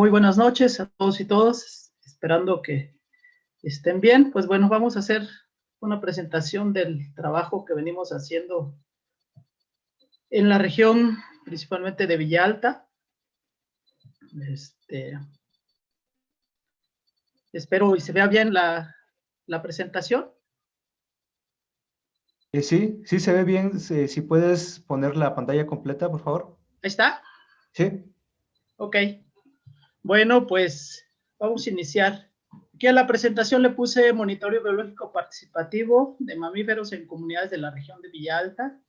muy buenas noches a todos y todas, esperando que estén bien. Pues bueno, vamos a hacer una presentación del trabajo que venimos haciendo en la región, principalmente de Villalta. Este, espero y se vea bien la, la presentación. Eh, sí, sí se ve bien. Si, puedes poner la pantalla completa, por favor. Ahí está. Sí. Ok. Bueno, pues vamos a iniciar. Aquí a la presentación le puse monitoreo biológico participativo de mamíferos en comunidades de la región de Villalta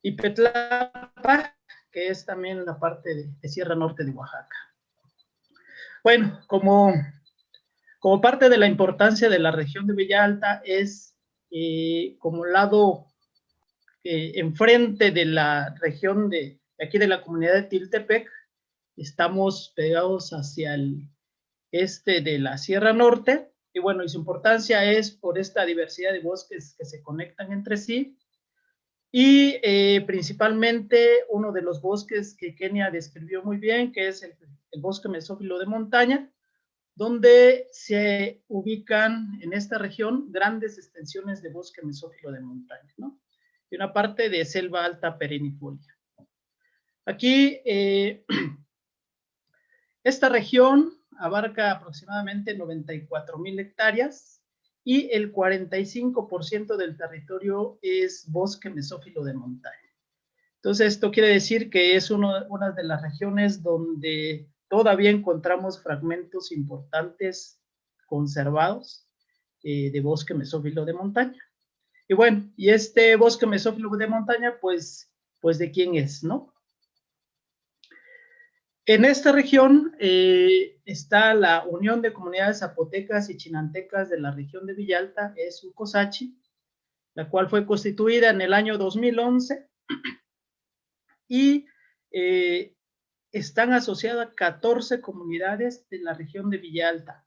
y Petlapa, que es también la parte de, Sierra Norte de Oaxaca. Bueno, como, como parte de la importancia de la región de Villalta es eh, como lado eh, enfrente de la región de, aquí de la comunidad de Tiltepec, estamos pegados hacia el este de la Sierra Norte, y bueno, y su importancia es por esta diversidad de bosques que se conectan entre sí, y eh, principalmente uno de los bosques que Kenia describió muy bien, que es el, el bosque mesófilo de montaña, donde se ubican en esta región grandes extensiones de bosque mesófilo de montaña, ¿no? Y una parte de selva alta perennifolia. Aquí, eh, esta región abarca aproximadamente 94 mil hectáreas y el 45% del territorio es bosque mesófilo de montaña. Entonces, esto quiere decir que es una de las regiones donde todavía encontramos fragmentos importantes conservados eh, de bosque mesófilo de montaña. Y bueno, y este bosque mesófilo de montaña, pues, pues de quién es, ¿no? En esta región eh, está la Unión de Comunidades Zapotecas y Chinantecas de la región de Villalta, es UCOSACHI, la cual fue constituida en el año 2011 y eh, están asociadas 14 comunidades de la región de Villalta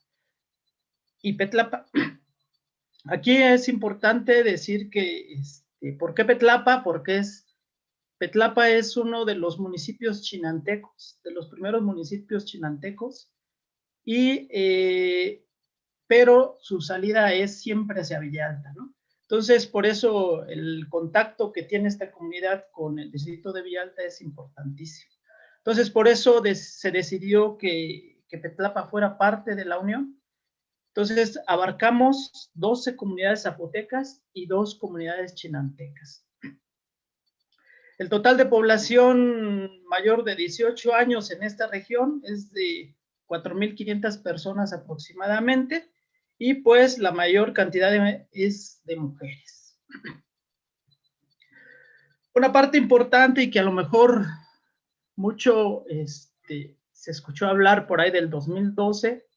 y Petlapa. Aquí es importante decir que, este, ¿por qué Petlapa? Porque es, Petlapa es uno de los municipios chinantecos, de los primeros municipios chinantecos, y, eh, pero su salida es siempre hacia Villalta, ¿no? Entonces, por eso el contacto que tiene esta comunidad con el distrito de Villalta es importantísimo. Entonces, por eso se decidió que, que Petlapa fuera parte de la Unión. Entonces, abarcamos 12 comunidades zapotecas y dos comunidades chinantecas. El total de población mayor de 18 años en esta región es de 4.500 personas aproximadamente, y pues la mayor cantidad es de mujeres. Una parte importante y que a lo mejor mucho este, se escuchó hablar por ahí del 2012,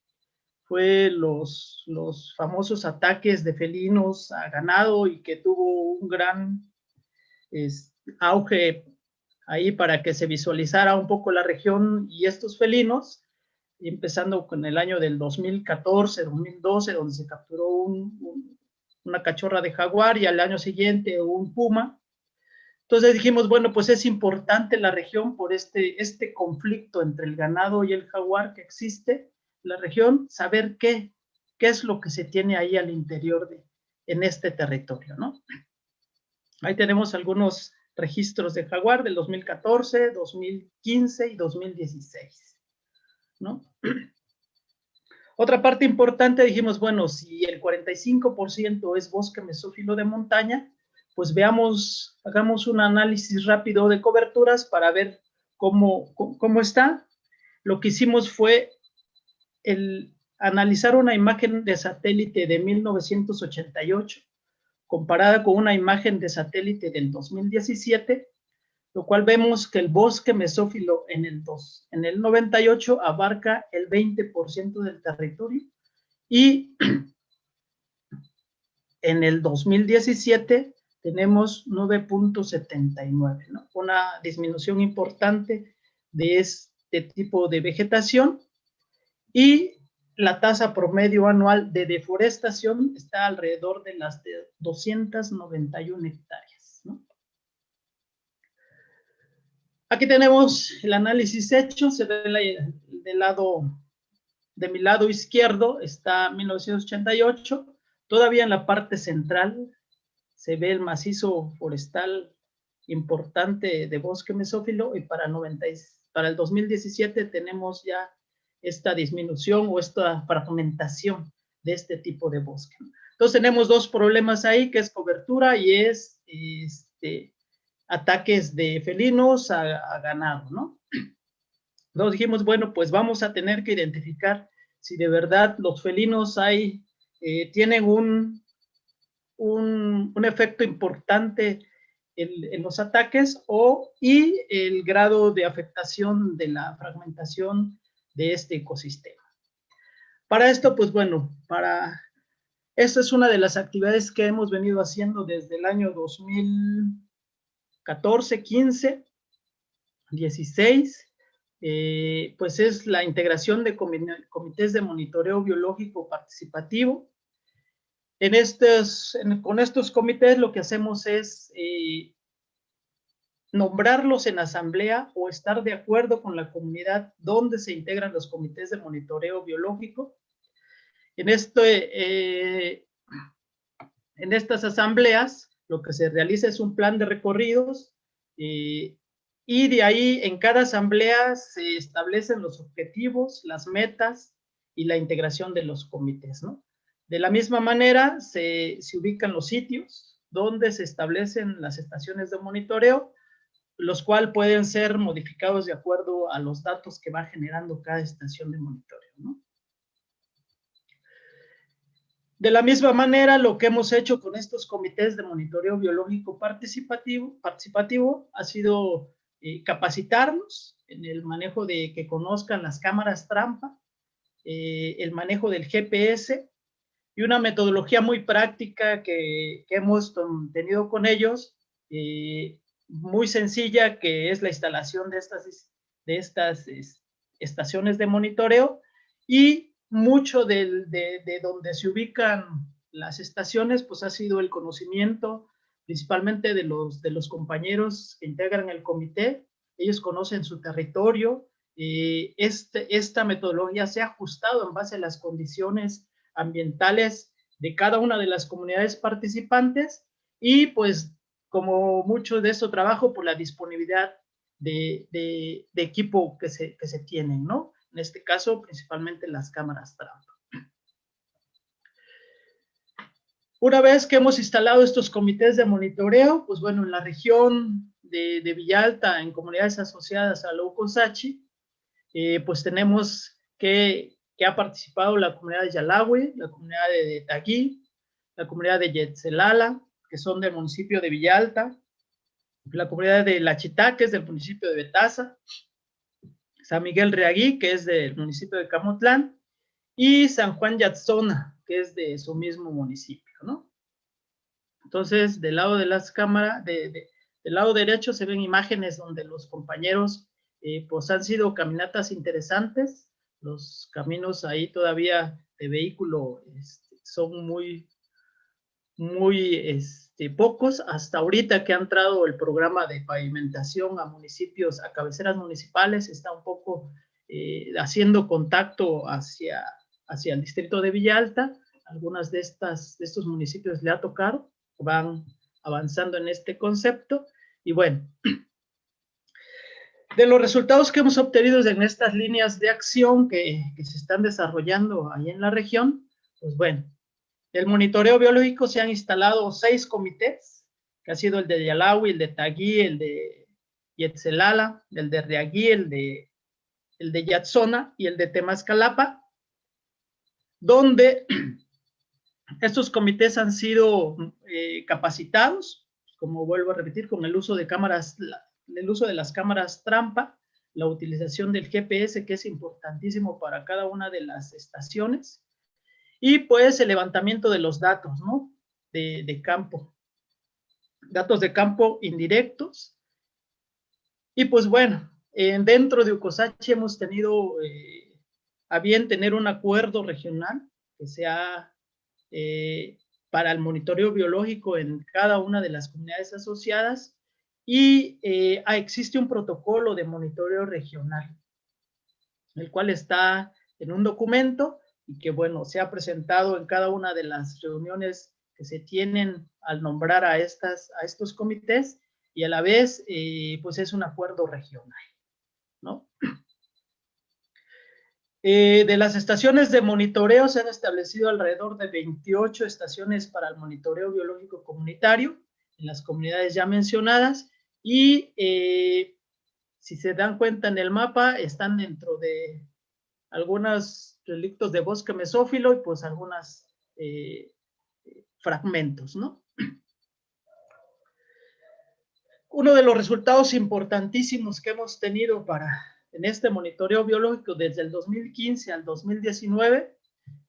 fue los, los famosos ataques de felinos a ganado y que tuvo un gran auge ahí para que se visualizara un poco la región y estos felinos, empezando con el año del 2014, 2012, donde se capturó una cachorra de jaguar y al año siguiente un puma, entonces dijimos, bueno, pues es importante la región por este, este conflicto entre el ganado y el jaguar que existe, la región, saber qué, qué es lo que se tiene ahí al interior de, en este territorio, ¿no? Ahí tenemos algunos registros de jaguar del 2014, 2015 y 2016, ¿no? Otra parte importante, dijimos, bueno, si el 45% es bosque mesófilo de montaña, pues veamos, hagamos un análisis rápido de coberturas para ver cómo, cómo está. Lo que hicimos fue el analizar una imagen de satélite de 1988 comparada con una imagen de satélite del 2017, lo cual vemos que el bosque mesófilo en el, 2, en el 98 abarca el 20% del territorio y en el 2017 tenemos 9.79, ¿no? una disminución importante de este tipo de vegetación y la tasa promedio anual de deforestación está alrededor de las de 291 hectáreas. Aquí tenemos el análisis hecho, se ve del lado, de mi lado izquierdo está 1988. Todavía en la parte central se ve el macizo forestal importante de bosque mesófilo y para, 90, para el 2017 tenemos ya esta disminución o esta fragmentación de este tipo de bosque. Entonces tenemos dos problemas ahí, que es cobertura y es este, ataques de felinos a, ganado, ¿no? Entonces dijimos, bueno, pues vamos a tener que identificar si de verdad los felinos hay, eh, tienen un, un, efecto importante en, los ataques o y el grado de afectación de la fragmentación de este ecosistema. Para esto, pues bueno, para esta es una de las actividades que hemos venido haciendo desde el año 2014, 15, 16, pues es la integración de comités de monitoreo biológico participativo. En estos, con estos comités lo que hacemos es eh, nombrarlos en asamblea o estar de acuerdo con la comunidad donde se integran los comités de monitoreo biológico. En, este, eh, en estas asambleas lo que se realiza es un plan de recorridos eh, y de ahí en cada asamblea se establecen los objetivos, las metas y la integración de los comités. ¿no? De la misma manera se, se ubican los sitios donde se establecen las estaciones de monitoreo los cuales pueden ser modificados de acuerdo a los datos que va generando cada estación de monitoreo. De la misma manera, lo que hemos hecho con estos comités de monitoreo biológico participativo, participativo ha sido eh, capacitarnos en el manejo de que conozcan las cámaras trampa, eh, el manejo del GPS y una metodología muy práctica que, hemos tenido con ellos eh, muy sencilla que es la instalación de estas, de estas estaciones de monitoreo y mucho de, de, donde se ubican las estaciones pues ha sido el conocimiento principalmente de los, de los compañeros que integran el comité. Ellos conocen su territorio. Eh, este, esta metodología se ha ajustado en base a las condiciones ambientales de cada una de las comunidades participantes y pues como mucho de eso trabajo por la disponibilidad de, equipo que se, que tienen, ¿no? En este caso, principalmente las cámaras trampa. Una vez que hemos instalado estos comités de monitoreo, pues bueno, en la región de, Villalta, en comunidades asociadas a Loucosachi, eh, pues tenemos que, que, ha participado la comunidad de Yalawi, la comunidad de, Tagui, la comunidad de Yetzelala, que son del municipio de Villalta, la comunidad de La Chita, que es del municipio de Betaza, San Miguel Reagui, que es del municipio de Camotlán, y San Juan Yatzona, que es de su mismo municipio, ¿no? Entonces, del lado de las cámaras, de, del lado derecho se ven imágenes donde los compañeros, eh, pues han sido caminatas interesantes, los caminos ahí todavía de vehículo este, son muy, muy este, pocos hasta ahorita que ha entrado el programa de pavimentación a municipios, a cabeceras municipales, está un poco eh, haciendo contacto hacia, hacia el distrito de Villalta. Algunas de, estas, de estos municipios le ha tocado, van avanzando en este concepto. Y bueno, de los resultados que hemos obtenido en estas líneas de acción que, que se están desarrollando ahí en la región, pues bueno, el monitoreo biológico se han instalado seis comités, que ha sido el de Yalawi, el de Tagui, el de Yetzelala, el de Reagui, el de, el de Yatzona y el de Temascalapa, donde estos comités han sido eh, capacitados, como vuelvo a repetir, con el uso de cámaras, el uso de las cámaras trampa, la utilización del GPS, que es importantísimo para cada una de las estaciones, y pues el levantamiento de los datos, ¿no? De, campo. Datos de campo indirectos. Y pues bueno, dentro de Ucosachi hemos tenido eh, a bien tener un acuerdo regional que sea eh, para el monitoreo biológico en cada una de las comunidades asociadas y eh, existe un protocolo de monitoreo regional. el cual está en un documento y que, bueno, se ha presentado en cada una de las reuniones que se tienen al nombrar a, estas, a estos comités y a la vez, eh, pues es un acuerdo regional, ¿no? Eh, de las estaciones de monitoreo se han establecido alrededor de 28 estaciones para el monitoreo biológico comunitario en las comunidades ya mencionadas y eh, si se dan cuenta en el mapa están dentro de algunos relictos de bosque mesófilo y pues algunos fragmentos, ¿no? Uno de los resultados importantísimos que hemos tenido para en este monitoreo biológico desde el 2015 al 2019,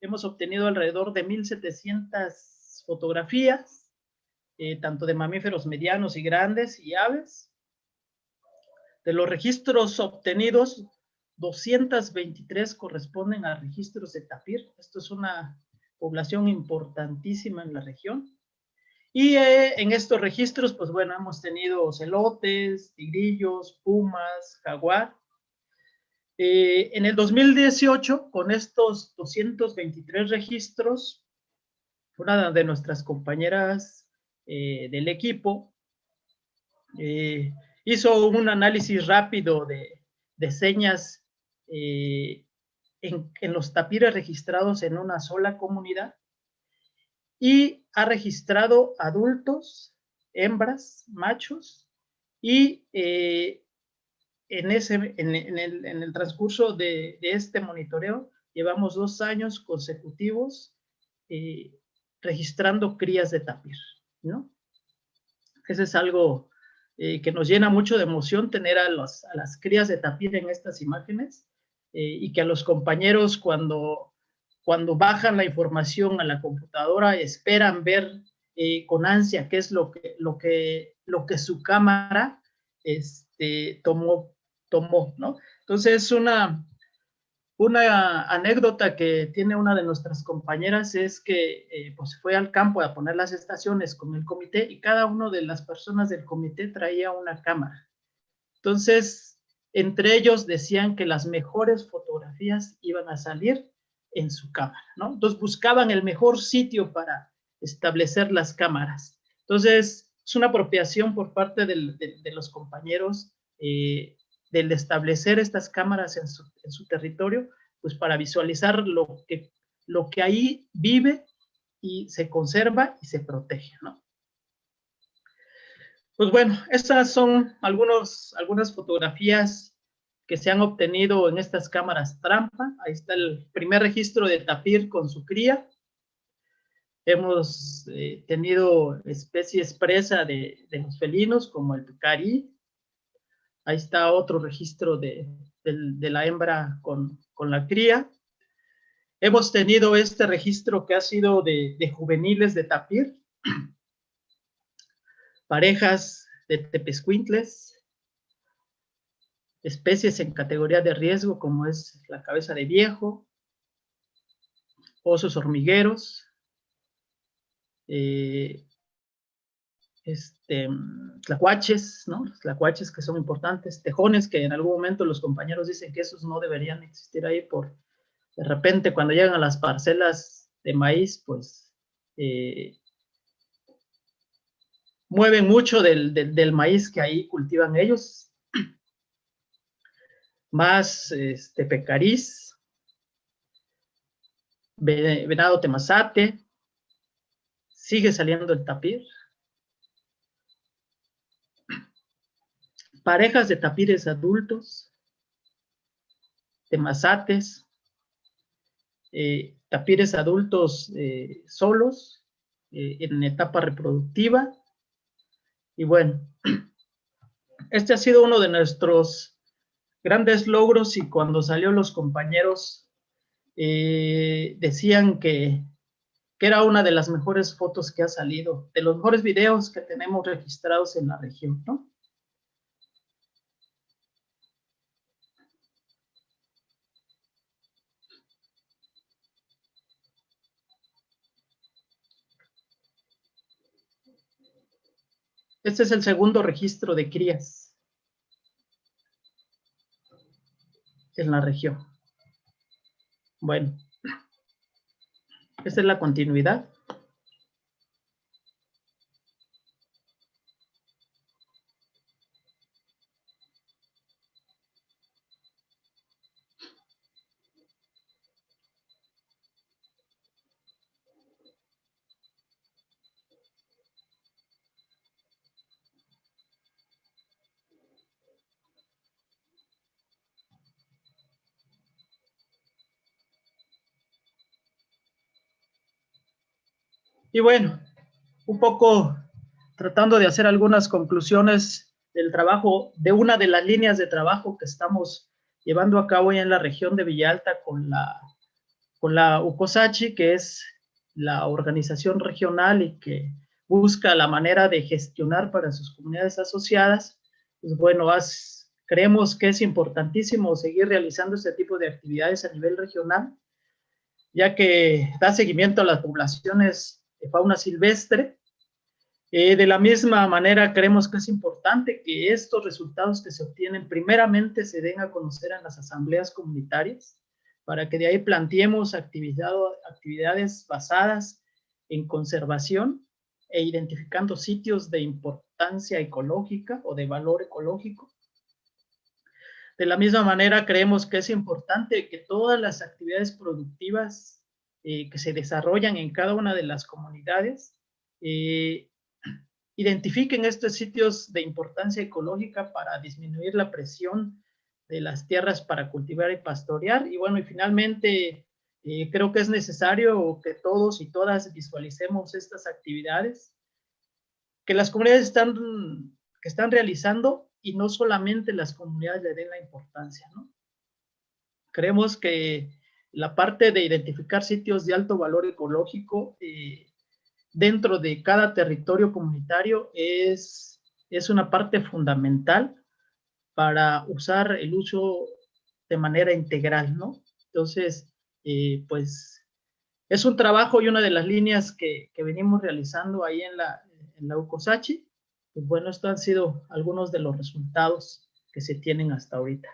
hemos obtenido alrededor de 1.700 fotografías, eh, tanto de mamíferos medianos y grandes y aves. De los registros obtenidos, 223 corresponden a registros de tapir. Esto es una población importantísima en la región. Y eh, en estos registros, pues bueno, hemos tenido ocelotes, tigrillos, pumas, jaguar. Eh, en el 2018, con estos 223 registros, una de nuestras compañeras eh, del equipo hizo un análisis rápido de señas en, los tapires registrados en una sola comunidad y ha registrado adultos, hembras, machos y eh, en, ese, en, el, transcurso de, este monitoreo llevamos dos años consecutivos eh, registrando crías de tapir, ¿no? Ese es algo eh, que nos llena mucho de emoción tener a, los, a las crías de tapir en estas imágenes eh, y que a los compañeros cuando, cuando bajan la información a la computadora esperan ver eh, con ansia qué es lo que, lo que, lo que su cámara este, tomó, tomó, ¿no? Entonces, una, una anécdota que tiene una de nuestras compañeras es que eh, pues fue al campo a poner las estaciones con el comité y cada una de las personas del comité traía una cámara. Entonces, entre ellos decían que las mejores fotografías iban a salir en su cámara, ¿no? Entonces buscaban el mejor sitio para establecer las cámaras. Entonces, es una apropiación por parte de, los compañeros eh, del establecer estas cámaras en su, territorio, pues para visualizar lo que, lo que ahí vive y se conserva y se protege, ¿no? Pues bueno, estas son algunos, algunas fotografías que se han obtenido en estas cámaras trampa. Ahí está el primer registro de tapir con su cría. Hemos eh, tenido especies presa de, los felinos, como el tucari. Ahí está otro registro de, la hembra con, con, la cría. Hemos tenido este registro que ha sido de, de juveniles de tapir parejas de tepescuintles, especies en categoría de riesgo como es la cabeza de viejo, osos hormigueros, eh, este, tlacuaches, ¿no? Los que son importantes, tejones que en algún momento los compañeros dicen que esos no deberían existir ahí por, de repente cuando llegan a las parcelas de maíz, pues eh, mueven mucho del, maíz que ahí cultivan ellos. Más este, pecariz, venado temazate, sigue saliendo el tapir. Parejas de tapires adultos, temazates, eh, tapires adultos eh, solos, eh, en etapa reproductiva, y bueno, este ha sido uno de nuestros grandes logros y cuando salió los compañeros eh, decían que, que era una de las mejores fotos que ha salido, de los mejores videos que tenemos registrados en la región, ¿no? Este es el segundo registro de crías en la región. Bueno, esta es la continuidad Y bueno, un poco tratando de hacer algunas conclusiones del trabajo, de una de las líneas de trabajo que estamos llevando a cabo en la región de Villalta con la, con la UCOSACHI, que es la organización regional y que busca la manera de gestionar para sus comunidades asociadas. Pues bueno, creemos que es importantísimo seguir realizando este tipo de actividades a nivel regional, ya que da seguimiento a las poblaciones fauna silvestre. Eh, de la misma manera, creemos que es importante que estos resultados que se obtienen primeramente se den a conocer en las asambleas comunitarias, para que de ahí planteemos actividad, actividades basadas en conservación e identificando sitios de importancia ecológica o de valor ecológico. De la misma manera, creemos que es importante que todas las actividades productivas eh, que se desarrollan en cada una de las comunidades, eh, identifiquen estos sitios de importancia ecológica para disminuir la presión de las tierras para cultivar y pastorear. Y bueno, y finalmente eh, creo que es necesario que todos y todas visualicemos estas actividades que las comunidades están, que están realizando y no solamente las comunidades le den la importancia, ¿no? Creemos que la parte de identificar sitios de alto valor ecológico eh, dentro de cada territorio comunitario es, es una parte fundamental para usar el uso de manera integral, ¿no? Entonces, eh, pues, es un trabajo y una de las líneas que, que venimos realizando ahí en la, en la UCOSACHI. Pues bueno, estos han sido algunos de los resultados que se tienen hasta ahorita.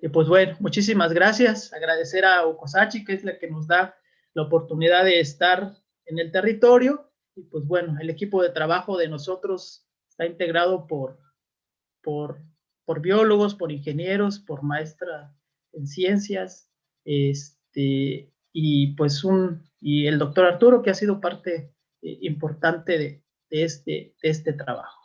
Y pues bueno, muchísimas gracias. Agradecer a Okosachi, que es la que nos da la oportunidad de estar en el territorio. Y pues bueno, el equipo de trabajo de nosotros está integrado por, por, por biólogos, por ingenieros, por maestra en ciencias, este, y pues un, y el doctor Arturo, que ha sido parte eh, importante de, este, de este trabajo.